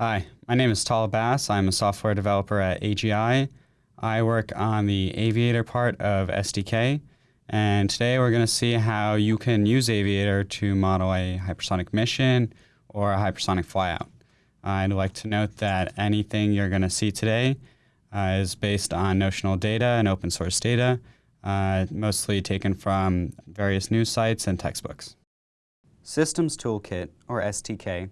Hi, my name is Tal Bass. I'm a software developer at AGI. I work on the Aviator part of STK, and today we're going to see how you can use Aviator to model a hypersonic mission or a hypersonic flyout. I'd like to note that anything you're going to see today uh, is based on notional data and open source data, uh, mostly taken from various news sites and textbooks. Systems Toolkit, or STK,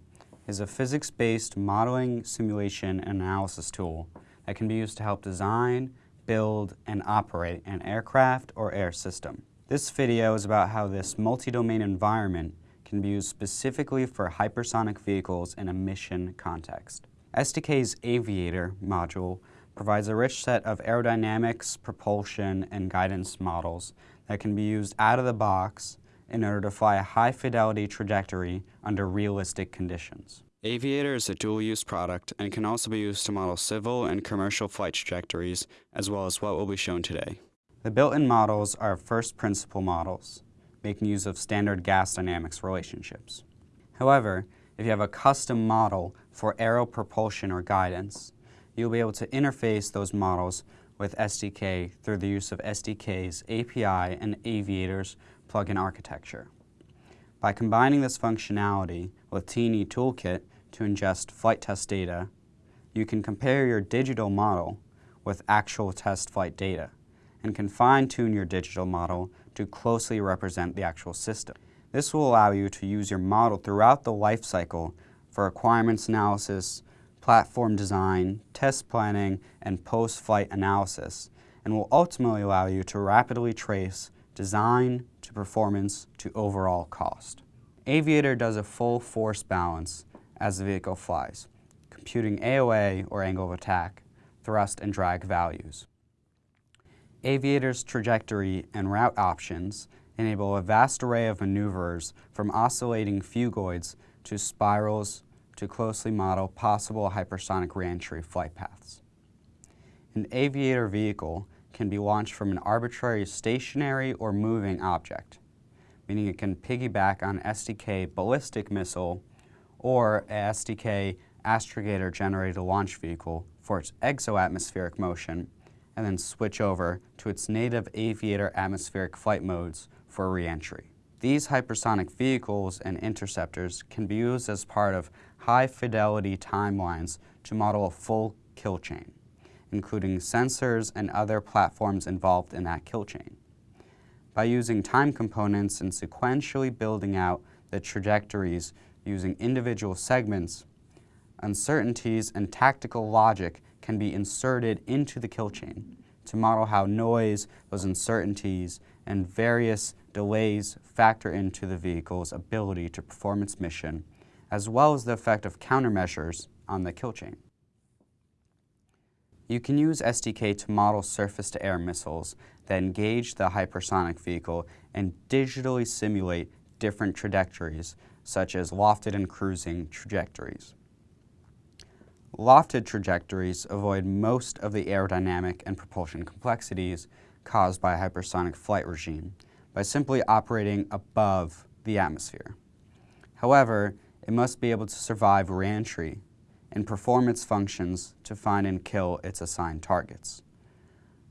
is a physics-based modeling, simulation, and analysis tool that can be used to help design, build, and operate an aircraft or air system. This video is about how this multi-domain environment can be used specifically for hypersonic vehicles in a mission context. STK's Aviator module provides a rich set of aerodynamics, propulsion, and guidance models that can be used out of the box in order to fly a high-fidelity trajectory under realistic conditions. Aviator is a dual-use product and can also be used to model civil and commercial flight trajectories, as well as what will be shown today. The built-in models are first principle models, making use of standard gas dynamics relationships. However, if you have a custom model for aero propulsion or guidance, you'll be able to interface those models with STK through the use of STK's API and Aviator's plugin architecture. By combining this functionality with T&E Toolkit to ingest flight test data, you can compare your digital model with actual test flight data and can fine-tune your digital model to closely represent the actual system. This will allow you to use your model throughout the life cycle for requirements analysis, platform design, test planning, and post-flight analysis, and will ultimately allow you to rapidly trace design to performance to overall cost. Aviator does a full force balance as the vehicle flies, computing AOA or angle of attack, thrust and drag values. Aviator's trajectory and route options enable a vast array of maneuvers from oscillating phugoids to spirals to closely model possible hypersonic reentry flight paths. An aviator vehicle can be launched from an arbitrary stationary or moving object, meaning it can piggyback on STK ballistic missile or a STK astrogator generated launch vehicle for its exoatmospheric motion and then switch over to its native aviator atmospheric flight modes for reentry. These hypersonic vehicles and interceptors can be used as part of high-fidelity timelines to model a full kill chain, including sensors and other platforms involved in that kill chain. By using time components and sequentially building out the trajectories using individual segments, uncertainties and tactical logic can be inserted into the kill chain to model how noise, those uncertainties, and various delays factor into the vehicle's ability to perform its mission, as well as the effect of countermeasures on the kill chain. You can use STK to model surface-to-air missiles that engage the hypersonic vehicle and digitally simulate different trajectories, such as lofted and cruising trajectories. Lofted trajectories avoid most of the aerodynamic and propulsion complexities caused by a hypersonic flight regime by simply operating above the atmosphere. However, it must be able to survive reentry and perform its functions to find and kill its assigned targets.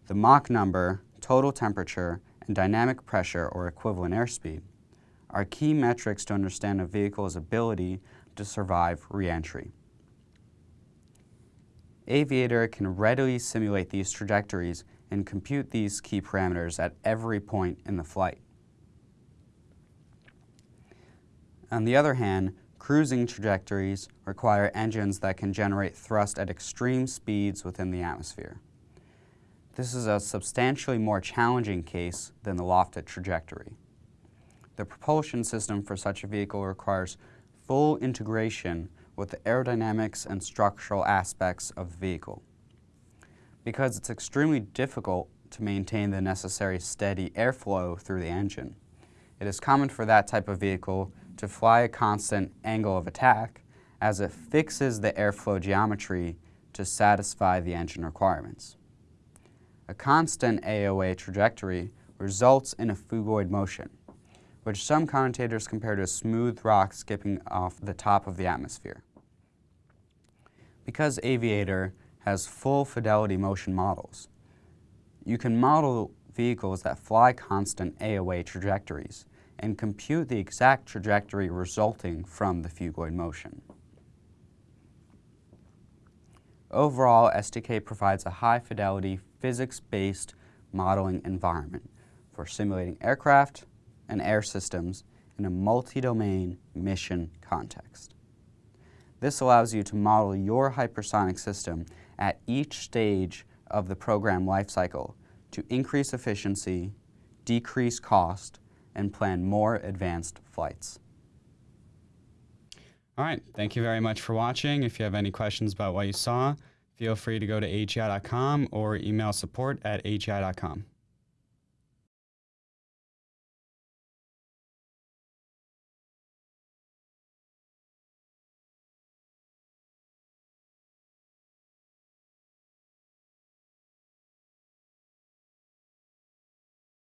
The Mach number, total temperature, and dynamic pressure or equivalent airspeed are key metrics to understand a vehicle's ability to survive reentry. Aviator can readily simulate these trajectories and compute these key parameters at every point in the flight. On the other hand, cruising trajectories require engines that can generate thrust at extreme speeds within the atmosphere. This is a substantially more challenging case than the lofted trajectory. The propulsion system for such a vehicle requires full integration with the aerodynamics and structural aspects of the vehicle. Because it's extremely difficult to maintain the necessary steady airflow through the engine, it is common for that type of vehicle to fly a constant angle of attack as it fixes the airflow geometry to satisfy the engine requirements. A constant AOA trajectory results in a phugoid motion, which some commentators compare to a smooth rock skipping off the top of the atmosphere. Because Aviator has full fidelity motion models, you can model vehicles that fly constant AOA trajectories and compute the exact trajectory resulting from the phugoid motion. Overall, STK provides a high-fidelity, physics-based modeling environment for simulating aircraft and air systems in a multi-domain mission context. This allows you to model your hypersonic system at each stage of the program lifecycle to increase efficiency, decrease cost, and plan more advanced flights. All right, thank you very much for watching. If you have any questions about what you saw, feel free to go to agi.com or email support at agi.com.